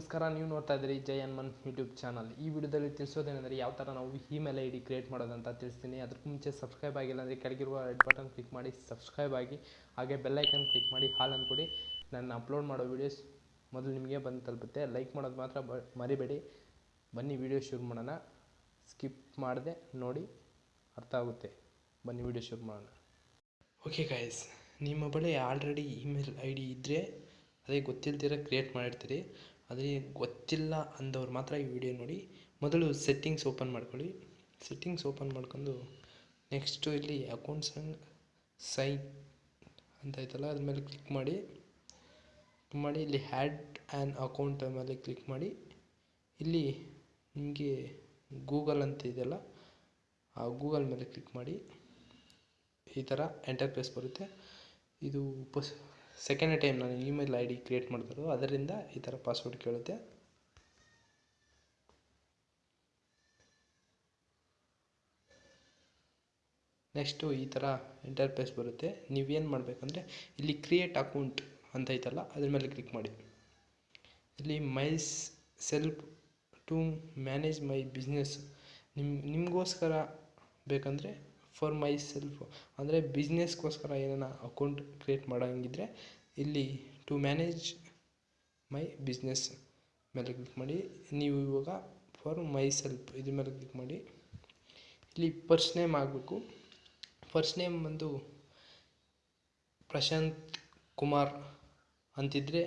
ನಮಸ್ಕಾರ, ನೀವು ನೋಡ್ತಾ ಇದ್ದೀರಿ ಜೈ ಹನುಮನ್ ಯೂಟ್ಯೂಬ್ ಚಾನಲ್ ಈ ವಿಡಿಯೋದಲ್ಲಿ ತಿಳಿಸೋದೇನೆಂದರೆ ಯಾವ ಥರ ನಾವು ಇಮೇಲ್ ಐ ಡಿ ಕ್ರಿಯೇಟ್ ಮಾಡೋದಂತ ತಿಳಿಸ್ತೀನಿ. ಅದಕ್ಕೆ ಮುಂಚೆ ಸಬ್ಸ್ಕ್ರೈಬ್ ಆಗಿಲ್ಲ ಅಂದರೆ ಕೆಳಗಿರುವ ರೆಡ್ ಬಟನ್ ಕ್ಲಿಕ್ ಮಾಡಿ ಸಬ್ಸ್ಕ್ರೈಬ್ ಆಗಿ, ಹಾಗೆ ಬೆಲ್ಲೈಕನ್ ಕ್ಲಿಕ್ ಮಾಡಿ, ಹಾಲ್ ಅಂದ್ಕೊಡಿ ನಾನು ಅಪ್ಲೋಡ್ ಮಾಡೋ ವೀಡಿಯೋಸ್ ಮೊದಲು ನಿಮಗೆ ಬಂದು ತಲುಪುತ್ತೆ. ಲೈಕ್ ಮಾಡೋದು ಮಾತ್ರ ಬ, ಮರಿಬೇಡಿ. ಬನ್ನಿ ವಿಡಿಯೋ ಶುರು ಮಾಡೋಣ. ಸ್ಕಿಪ್ ಮಾಡದೆ, ನೋಡಿ, ಅರ್ಥ ಆಗುತ್ತೆ. ಬನ್ನಿ ವಿಡಿಯೋ ಶುರು ಮಾಡೋಣ. ಓಕೆ ಗಾಯ್ಸ್ ನಿಮ್ಮ ಬಳಿ ಆಲ್ರೆಡಿ ಇಮೇಲ್ ಐ ಡಿ ಇದ್ದರೆ ಅದೇ ಗೊತ್ತಿಲ್ದಿರ ಕ್ರಿಯೇಟ್ ಮಾಡಿರ್ತೀರಿ. ಅದೇ ಗೊತ್ತಿಲ್ಲ ಅಂದವ್ರು ಮಾತ್ರ ಈ ವಿಡಿಯೋ ನೋಡಿ. ಮೊದಲು ಸೆಟ್ಟಿಂಗ್ಸ್ ಓಪನ್ ಮಾಡ್ಕೊಳ್ಳಿ. ಸೆಟ್ಟಿಂಗ್ಸ್ ಓಪನ್ ಮಾಡ್ಕೊಂಡು ನೆಕ್ಸ್ಟು ಇಲ್ಲಿ ಅಕೌಂಟ್ಸ್ ಆ್ಯಂಡ್ ಸೈಟ್ ಅಂತ ಐತಲ್ಲ ಅದ್ರ ಮೇಲೆ ಕ್ಲಿಕ್ ಮಾಡಿ ಮಾಡಿ, ಇಲ್ಲಿ ಹ್ಯಾಡ್ ಆ್ಯನ್ ಅಕೌಂಟ್ ಮೇಲೆ ಕ್ಲಿಕ್ ಮಾಡಿ. ಇಲ್ಲಿ ನಿಮಗೆ ಗೂಗಲ್ ಅಂತ ಇದೆಯಲ್ಲ, ಆ ಗೂಗಲ್ ಮೇಲೆ ಕ್ಲಿಕ್ ಮಾಡಿ. ಈ ಥರ ಎಂಟರ್ಪ್ರೈಸ್ ಬರುತ್ತೆ. ಇದು ಪಸ್ ಸೆಕೆಂಡ್ ಟೈಮ್ ನಾನು ಇಮೇಲ್ ಐ ಡಿ ಕ್ರಿಯೇಟ್ ಮಾಡಿದ್ರು, ಅದರಿಂದ ಈ ಥರ ಪಾಸ್ವರ್ಡ್ ಕೇಳುತ್ತೆ. ನೆಕ್ಸ್ಟು ಈ ಥರ ಇಂಟರ್ಫೇಸ್ ಬರುತ್ತೆ. ನೀವೇನು ಮಾಡಬೇಕಂದ್ರೆ, ಇಲ್ಲಿ ಕ್ರಿಯೇಟ್ ಅಕೌಂಟ್ ಅಂತ ಐತಲ್ಲ, ಅದ್ರ ಮೇಲೆ ಕ್ಲಿಕ್ ಮಾಡಿ. ಇಲ್ಲಿ myself to manage my business ನಿಮ್ಮ ನಿಮಗೋಸ್ಕರ ಬೇಕಂದರೆ ಫಾರ್ ಮೈ ಸೆಲ್ಫ್ ಅಂದರೆ ಬಿಸ್ನೆಸ್ಗೋಸ್ಕರ ಏನಾನ ಅಕೌಂಟ್ ಕ್ರಿಯೇಟ್ ಮಾಡೋಂಗಿದ್ರೆ ಇಲ್ಲಿ ಟು ಮ್ಯಾನೇಜ್ ಮೈ ಬಿಸ್ನೆಸ್ ಮೇಲೆ ಕ್ಲಿಕ್ ಮಾಡಿ, ನೀವು ಇವಾಗ ಫಾರ್ ಮೈ ಸೆಲ್ಫ್ ಇದ್ರ ಮೇಲೆ ಕ್ಲಿಕ್ ಮಾಡಿ, ಇಲ್ಲಿ ಫಸ್ಟ್ ನೇಮ್ ಆಗಬೇಕು. ಫಸ್ಟ್ ನೇಮ್ ಬಂದು ಪ್ರಶಾಂತ್ ಕುಮಾರ್ ಅಂತಿದ್ರೆ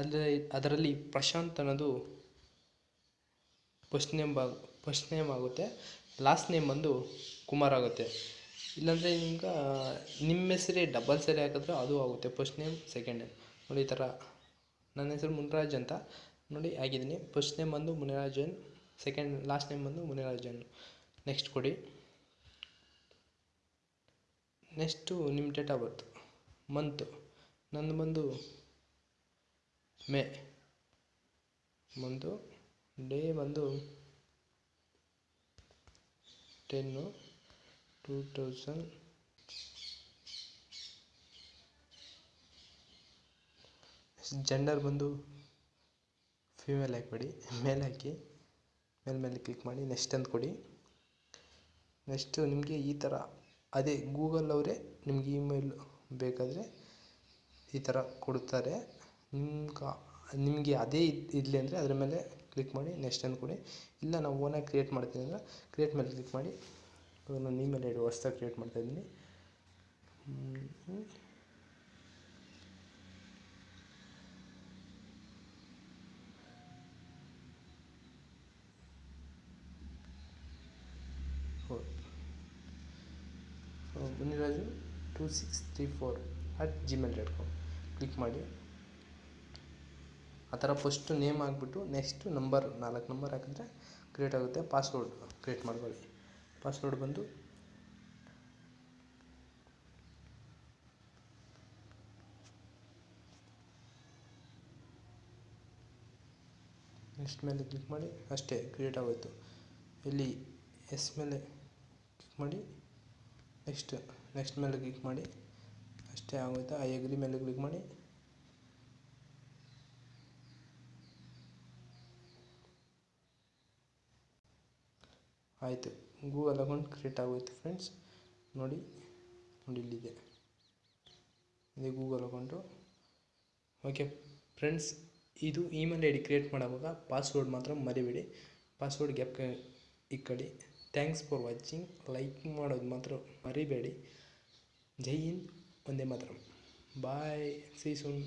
ಅದರ, ಅದರಲ್ಲಿ ಪ್ರಶಾಂತ್ ಅನ್ನೋದು ಫಸ್ಟ್ ನೇಮ್ ಬಾ ಫಸ್ಟ್ ನೇಮ್ ಆಗುತ್ತೆ. ಲಾಸ್ಟ್ ನೇಮ್ ಬಂದು ಕುಮಾರ್ ಆಗುತ್ತೆ. ಇಲ್ಲಾಂದರೆ ನಿಮ್ಗೆ ನಿಮ್ಮ ಹೆಸರೇ ಡಬಲ್ ಸರಿ ಹಾಕಿದ್ರೆ ಅದು ಆಗುತ್ತೆ. ಫಸ್ಟ್ ನೇಮ್ ಸೆಕೆಂಡ್ ನೇಮ್ ನೋಡಿ ಈ ಥರ ನನ್ನ ಹೆಸರು ಮುನಿರಾಜ್ ಅಂತ. ನೋಡಿ ಆಗಿದ್ದೀನಿ ಫಸ್ಟ್ ನೇಮ್ ಬಂದು ಮುನಿರಾಜನ್ ಸೆಕೆಂಡ್ ಲಾಸ್ಟ್ ನೇಮ್ ಬಂದು ಮುನಿರಾಜನ್. ನೆಕ್ಸ್ಟ್ ಕೊಡಿ. ನೆಕ್ಸ್ಟು ನಿಮ್ಮ ಡೇಟ್ ಆಫ್ ಬರ್ತ್ ಮಂತು ನಂದು ಬಂದು ಮೇ ಮಂತು ಡೇ ಬಂದು ಟೆನ್ನು ಟೂ ತೌಸಂಡ್ ಜೆಂಡರ್ ಬಂದು ಫೀಮೇಲ್ ಹಾಕ್ಬೇಡಿ ಮೇಲ್ ಹಾಕಿ ಮೇಲ್ ಮೇಲೆ ಕ್ಲಿಕ್ ಮಾಡಿ ನೆಕ್ಸ್ಟ್ ಅಂತ ಕೊಡಿ. ನೆಕ್ಸ್ಟು ನಿಮಗೆ ಈ ಥರ ಅದೇ ಗೂಗಲ್ ಅವರೇ ನಿಮ್ಗೆ ಇಮೇಲ್ ಬೇಕಾದರೆ ಈ ಥರ ಕೊಡ್ತಾರೆ. ನಿಮ್ಗೆ ನಿಮಗೆ ಅದೇ ಇರಲಿ ಅಂದರೆ ಅದ್ರ ಮೇಲೆ ಕ್ಲಿಕ್ ಮಾಡಿ ನೆಕ್ಸ್ಟ್ ಅಂದ್ಕೊಡಿ ಕೊಡಿ. ಇಲ್ಲ, ನಾವು ಓನಾಗಿ ಕ್ರಿಯೇಟ್ ಮಾಡ್ತೀನಿ ಅಂದರೆ ಕ್ರಿಯೇಟ್ ಮೇಲೆ ಕ್ಲಿಕ್ ಮಾಡಿ. ನಾನು ಇಮೇಲ್ ಐ ಡಿ ಕ್ರಿಯೇಟ್ ಮಾಡ್ತಾಯಿದ್ದೀನಿ Muniraju two six three four at Gmail dot com click ಮಾಡಿ. ಆ ಥರ ಫಸ್ಟು ನೇಮ್ ಹಾಕ್ಬಿಟ್ಟು ನೆಕ್ಸ್ಟು ನಂಬರ್ ನಾಲ್ಕು ನಂಬರ್ ಹಾಕಿದ್ರೆ ಕ್ರಿಯೇಟ್ ಆಗುತ್ತೆ ಪಾಸ್ವರ್ಡ್ ಕ್ರಿಯೇಟ್ ಮಾಡ್ಕೊಳ್ಳಿ. ಪಾಸ್ವರ್ಡ್ ಬಂದು ನೆಕ್ಸ್ಟ್ ಮೇಲೆ ಕ್ಲಿಕ್ ಮಾಡಿ ಅಷ್ಟೇ ಕ್ರಿಯೇಟ್ ಆಗೋಯಿತು. ಇಲ್ಲಿ ಎಸ್ ಮೇಲೆ ಕ್ಲಿಕ್ ಮಾಡಿ ನೆಕ್ಸ್ಟ್ ನೆಕ್ಸ್ಟ್ ಮೇಲೆ ಕ್ಲಿಕ್ ಮಾಡಿ ಅಷ್ಟೇ ಆಗೋಯ್ತು. ಆ ಎಗ್ರಿ ಮೇಲೆ ಕ್ಲಿಕ್ ಮಾಡಿ. ಆಯಿತು. ಗೂಗಲ್ ಅಕೌಂಟ್ ಕ್ರಿಯೇಟ್ ಆಗೋಯ್ತು ಫ್ರೆಂಡ್ಸ್ ನೋಡಿ ನೋಡಿ ಇಲ್ಲಿದೆ. ಇದೆ ಗೂಗಲ್ ಅಕೌಂಟು ಓಕೆ ಫ್ರೆಂಡ್ಸ್ ಇದು ಇಮೇಲ್ ಐ ಡಿ ಕ್ರಿಯೇಟ್ ಮಾಡುವಾಗ ಪಾಸ್ವರ್ಡ್ ಮಾತ್ರ ಮರಿಬೇಡಿ. ಪಾಸ್ವರ್ಡ್ ಗ್ಯಾಪ್ ಇಕ್ಕಡಿ. ಥ್ಯಾಂಕ್ಸ್ ಫಾರ್ ವಾಚಿಂಗ್ ಲೈಕ್ ಮಾಡೋದು ಮಾತ್ರ ಮರಿಬೇಡಿ. ಜೈ ಹಿಂದ್, ಒಂದೇ ಮಾತ್ರ. Bye see soon